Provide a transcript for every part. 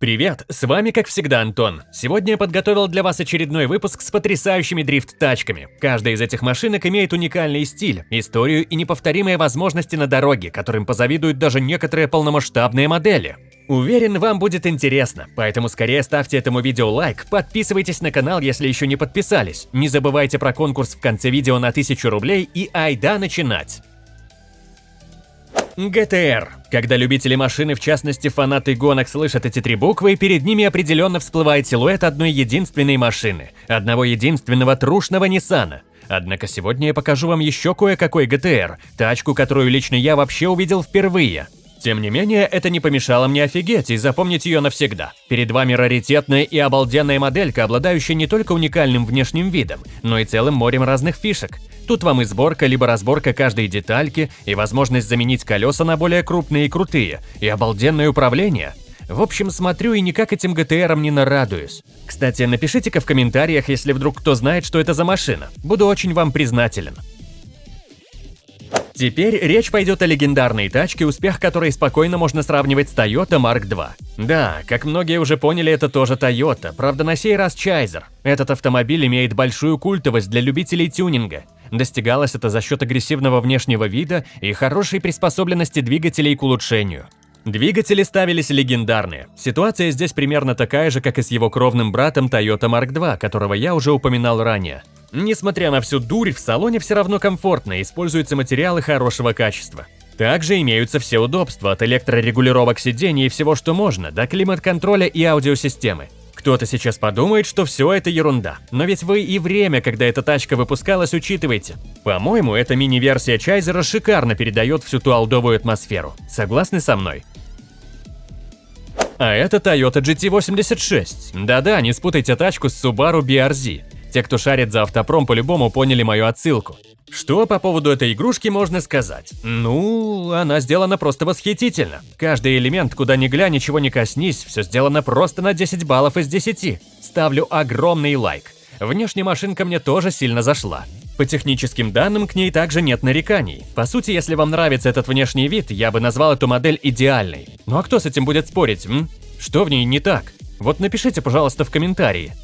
Привет, с вами как всегда Антон. Сегодня я подготовил для вас очередной выпуск с потрясающими дрифт-тачками. Каждая из этих машинок имеет уникальный стиль, историю и неповторимые возможности на дороге, которым позавидуют даже некоторые полномасштабные модели. Уверен, вам будет интересно, поэтому скорее ставьте этому видео лайк, подписывайтесь на канал, если еще не подписались, не забывайте про конкурс в конце видео на 1000 рублей и айда начинать! ГТР. Когда любители машины, в частности фанаты гонок, слышат эти три буквы, перед ними определенно всплывает силуэт одной единственной машины, одного единственного трушного Ниссана. Однако сегодня я покажу вам еще кое-какой ГТР, тачку, которую лично я вообще увидел впервые. Тем не менее, это не помешало мне офигеть и запомнить ее навсегда. Перед вами раритетная и обалденная моделька, обладающая не только уникальным внешним видом, но и целым морем разных фишек. Тут вам и сборка, либо разборка каждой детальки, и возможность заменить колеса на более крупные и крутые, и обалденное управление. В общем, смотрю и никак этим ГТРом не нарадуюсь. Кстати, напишите-ка в комментариях, если вдруг кто знает, что это за машина. Буду очень вам признателен. Теперь речь пойдет о легендарной тачке, успех которой спокойно можно сравнивать с Toyota Mark II. Да, как многие уже поняли, это тоже Toyota, правда на сей раз Чайзер. Этот автомобиль имеет большую культовость для любителей тюнинга. Достигалось это за счет агрессивного внешнего вида и хорошей приспособленности двигателей к улучшению. Двигатели ставились легендарные. Ситуация здесь примерно такая же, как и с его кровным братом Toyota Mark II, которого я уже упоминал ранее. Несмотря на всю дурь, в салоне все равно комфортно, используются материалы хорошего качества. Также имеются все удобства от электрорегулировок сидений и всего, что можно, до климат-контроля и аудиосистемы. Кто-то сейчас подумает, что все это ерунда, но ведь вы и время, когда эта тачка выпускалась, учитываете. По-моему, эта мини-версия Чайзера шикарно передает всю ту алдовую атмосферу. Согласны со мной? А это Toyota GT86. Да-да, не спутайте тачку с Subaru BRZ. Те, кто шарит за автопром, по-любому поняли мою отсылку. Что по поводу этой игрушки можно сказать? Ну, она сделана просто восхитительно. Каждый элемент, куда ни глянь, ничего не коснись, все сделано просто на 10 баллов из 10. Ставлю огромный лайк. Внешне машинка мне тоже сильно зашла. По техническим данным, к ней также нет нареканий. По сути, если вам нравится этот внешний вид, я бы назвал эту модель идеальной. Ну а кто с этим будет спорить, м? Что в ней не так? Вот напишите, пожалуйста, в комментарии.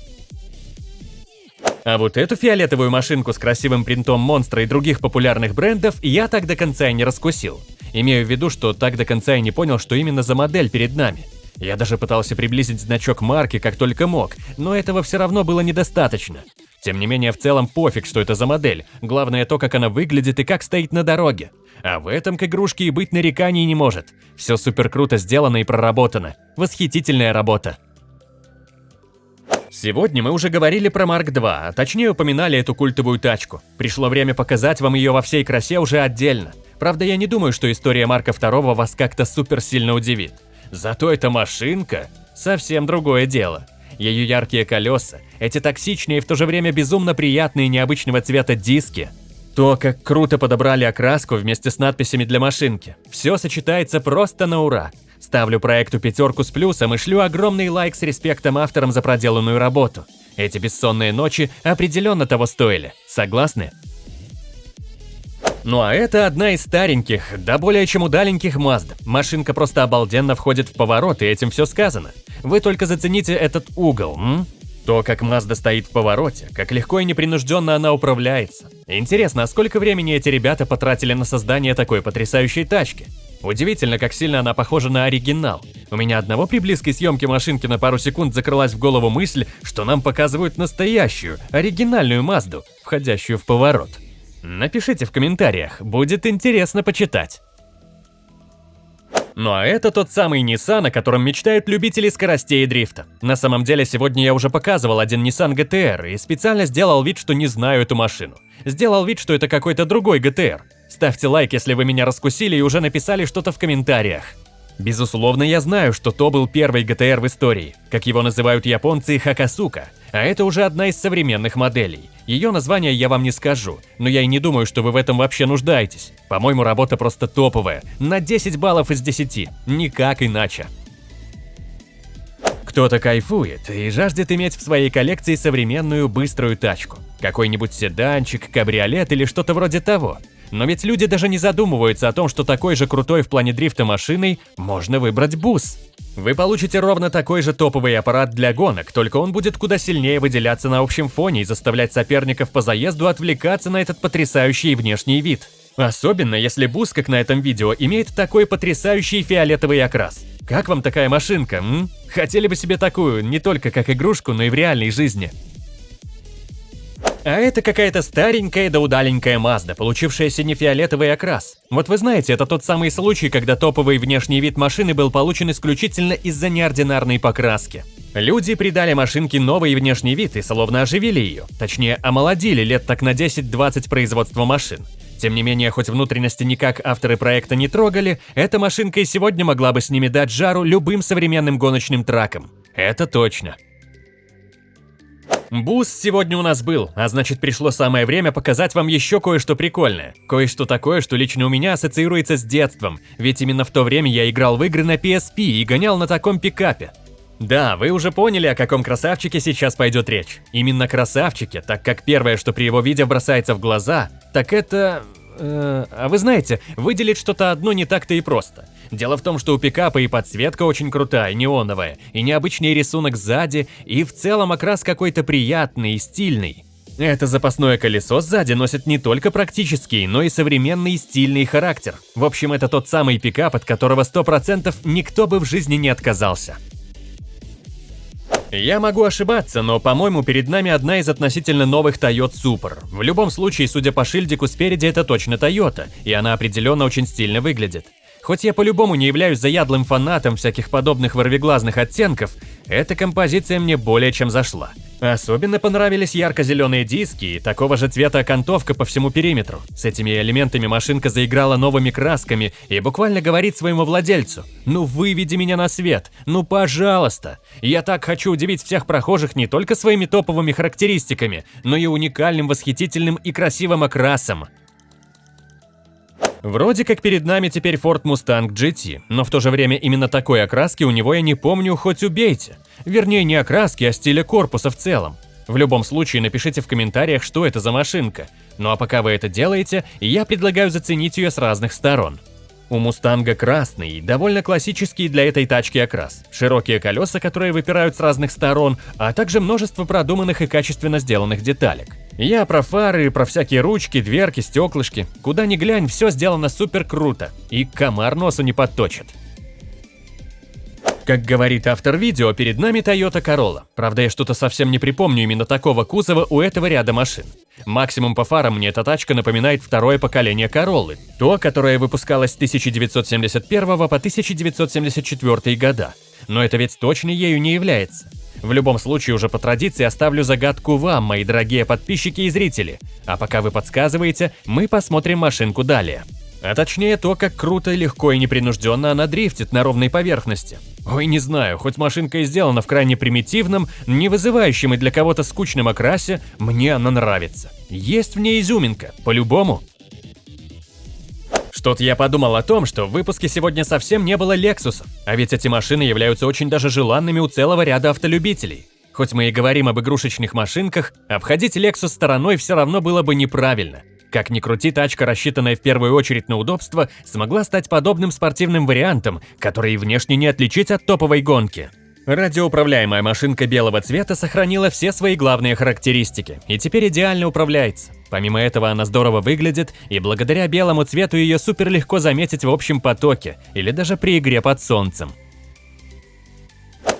А вот эту фиолетовую машинку с красивым принтом монстра и других популярных брендов я так до конца и не раскусил. Имею в виду, что так до конца и не понял, что именно за модель перед нами. Я даже пытался приблизить значок марки как только мог, но этого все равно было недостаточно. Тем не менее, в целом пофиг, что это за модель, главное то, как она выглядит и как стоит на дороге. А в этом к игрушке и быть нареканий не может. Все супер круто сделано и проработано. Восхитительная работа. Сегодня мы уже говорили про Марк 2, а точнее упоминали эту культовую тачку. Пришло время показать вам ее во всей красе уже отдельно. Правда, я не думаю, что история Марка 2 вас как-то супер сильно удивит. Зато эта машинка – совсем другое дело. Ее яркие колеса, эти токсичные и в то же время безумно приятные необычного цвета диски, то, как круто подобрали окраску вместе с надписями для машинки. Все сочетается просто на ура. Ставлю проекту пятерку с плюсом и шлю огромный лайк с респектом авторам за проделанную работу. Эти бессонные ночи определенно того стоили. Согласны? Ну а это одна из стареньких, да более чем удаленьких Mazda. Машинка просто обалденно входит в поворот, и этим все сказано. Вы только зацените этот угол, м? То, как Mazda стоит в повороте, как легко и непринужденно она управляется. Интересно, а сколько времени эти ребята потратили на создание такой потрясающей тачки? Удивительно, как сильно она похожа на оригинал. У меня одного при близкой съемке машинки на пару секунд закрылась в голову мысль, что нам показывают настоящую, оригинальную Мазду, входящую в поворот. Напишите в комментариях, будет интересно почитать. Ну а это тот самый Nissan, о котором мечтают любители скоростей и дрифта. На самом деле, сегодня я уже показывал один Nissan GTR и специально сделал вид, что не знаю эту машину. Сделал вид, что это какой-то другой GTR. Ставьте лайк, если вы меня раскусили и уже написали что-то в комментариях. Безусловно, я знаю, что то был первый ГТР в истории, как его называют японцы Хакасука, а это уже одна из современных моделей. Ее название я вам не скажу, но я и не думаю, что вы в этом вообще нуждаетесь. По-моему, работа просто топовая, на 10 баллов из 10, никак иначе. Кто-то кайфует и жаждет иметь в своей коллекции современную быструю тачку. Какой-нибудь седанчик, кабриолет или что-то вроде того – Но ведь люди даже не задумываются о том, что такой же крутой в плане дрифта машиной можно выбрать бус. Вы получите ровно такой же топовый аппарат для гонок, только он будет куда сильнее выделяться на общем фоне и заставлять соперников по заезду отвлекаться на этот потрясающий внешний вид. Особенно, если бус, как на этом видео, имеет такой потрясающий фиолетовый окрас. Как вам такая машинка, м? Хотели бы себе такую, не только как игрушку, но и в реальной жизни. А это какая-то старенькая да удаленькая Мазда, получившая сине-фиолетовый окрас. Вот вы знаете, это тот самый случай, когда топовый внешний вид машины был получен исключительно из-за неординарной покраски. Люди придали машинке новый внешний вид и словно оживили ее, точнее омолодили лет так на 10-20 производства машин. Тем не менее, хоть внутренности никак авторы проекта не трогали, эта машинка и сегодня могла бы с ними дать жару любым современным гоночным тракам. Это точно. Буст сегодня у нас был, а значит пришло самое время показать вам еще кое-что прикольное. Кое-что такое, что лично у меня ассоциируется с детством, ведь именно в то время я играл в игры на PSP и гонял на таком пикапе. Да, вы уже поняли, о каком красавчике сейчас пойдет речь. Именно красавчике, так как первое, что при его виде бросается в глаза, так это... Э, а вы знаете, выделить что-то одно не так-то и просто. Дело в том, что у пикапа и подсветка очень крутая, неоновая, и необычный рисунок сзади, и в целом окрас какой-то приятный и стильный. Это запасное колесо сзади носит не только практический, но и современный стильный характер. В общем, это тот самый пикап, от которого 100% никто бы в жизни не отказался. Я могу ошибаться, но, по-моему, перед нами одна из относительно новых Toyota Super. В любом случае, судя по шильдику спереди, это точно Toyota, и она определенно очень стильно выглядит. Хоть я по-любому не являюсь заядлым фанатом всяких подобных ворвиглазных оттенков, эта композиция мне более чем зашла. Особенно понравились ярко-зеленые диски и такого же цвета окантовка по всему периметру. С этими элементами машинка заиграла новыми красками и буквально говорит своему владельцу «Ну выведи меня на свет, ну пожалуйста! Я так хочу удивить всех прохожих не только своими топовыми характеристиками, но и уникальным, восхитительным и красивым окрасом». Вроде как перед нами теперь Ford Mustang GT, но в то же время именно такой окраски у него я не помню, хоть убейте. Вернее, не окраски, а стиля корпуса в целом. В любом случае, напишите в комментариях, что это за машинка. Ну а пока вы это делаете, я предлагаю заценить ее с разных сторон. У Мустанга красный, довольно классический для этой тачки окрас. Широкие колеса, которые выпирают с разных сторон, а также множество продуманных и качественно сделанных деталек. Я про фары, про всякие ручки, дверки, стеклышки. Куда ни глянь, все сделано супер круто. И комар носу не подточит. Как говорит автор видео, перед нами Toyota Corolla. Правда, я что-то совсем не припомню именно такого кузова у этого ряда машин. Максимум по фарам мне эта тачка напоминает второе поколение Короллы, то, которое выпускалось с 1971 по 1974 года. Но это ведь точно ею не является. В любом случае, уже по традиции оставлю загадку вам, мои дорогие подписчики и зрители. А пока вы подсказываете, мы посмотрим машинку далее. А точнее то, как круто, легко и непринужденно она дрифтит на ровной поверхности. Ой, не знаю, хоть машинка и сделана в крайне примитивном, не вызывающем и для кого-то скучном окрасе, мне она нравится. Есть в ней изюминка, по-любому. Что-то я подумал о том, что в выпуске сегодня совсем не было Лексусов, а ведь эти машины являются очень даже желанными у целого ряда автолюбителей. Хоть мы и говорим об игрушечных машинках, обходить Lexus стороной все равно было бы неправильно – как ни крути, тачка, рассчитанная в первую очередь на удобство, смогла стать подобным спортивным вариантом, который внешне не отличить от топовой гонки. Радиоуправляемая машинка белого цвета сохранила все свои главные характеристики и теперь идеально управляется. Помимо этого она здорово выглядит, и благодаря белому цвету ее супер легко заметить в общем потоке или даже при игре под солнцем.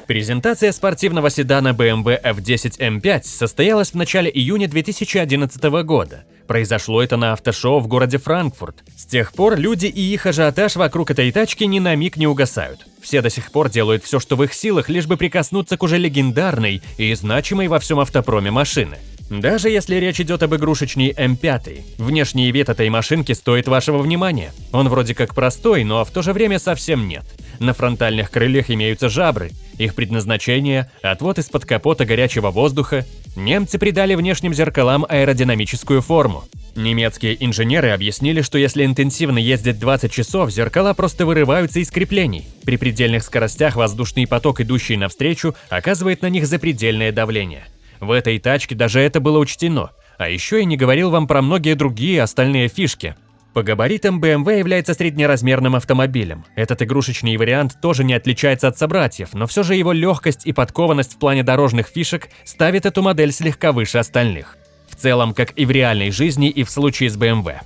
Презентация спортивного седана BMW F10 M5 состоялась в начале июня 2011 года. Произошло это на автошоу в городе Франкфурт. С тех пор люди и их ажиотаж вокруг этой тачки ни на миг не угасают. Все до сих пор делают все, что в их силах, лишь бы прикоснуться к уже легендарной и значимой во всем автопроме машины. Даже если речь идет об игрушечной М5, внешний вид этой машинки стоит вашего внимания. Он вроде как простой, но в то же время совсем нет. На фронтальных крыльях имеются жабры. Их предназначение – отвод из-под капота горячего воздуха. Немцы придали внешним зеркалам аэродинамическую форму. Немецкие инженеры объяснили, что если интенсивно ездить 20 часов, зеркала просто вырываются из креплений. При предельных скоростях воздушный поток, идущий навстречу, оказывает на них запредельное давление. В этой тачке даже это было учтено. А еще я не говорил вам про многие другие остальные фишки. По габаритам BMW является среднеразмерным автомобилем. Этот игрушечный вариант тоже не отличается от собратьев, но все же его легкость и подкованность в плане дорожных фишек ставит эту модель слегка выше остальных. В целом, как и в реальной жизни, и в случае с BMW.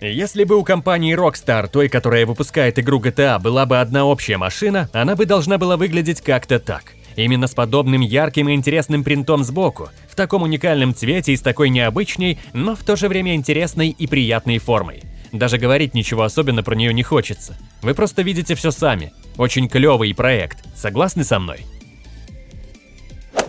Если бы у компании Rockstar, той, которая выпускает игру GTA, была бы одна общая машина, она бы должна была выглядеть как-то так. Именно с подобным ярким и интересным принтом сбоку, в таком уникальном цвете и с такой необычной, но в то же время интересной и приятной формой. Даже говорить ничего особенно про нее не хочется. Вы просто видите все сами. Очень клевый проект. Согласны со мной?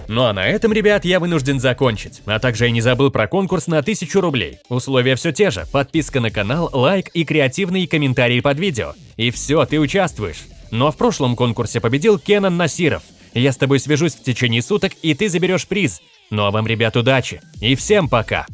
Ну а на этом, ребят, я вынужден закончить. А также я не забыл про конкурс на 1000 рублей. Условия все те же. Подписка на канал, лайк и креативные комментарии под видео. И все, ты участвуешь. Но в прошлом конкурсе победил Кенан Насиров – я с тобой свяжусь в течение суток, и ты заберешь приз. Ну а вам, ребят, удачи. И всем пока.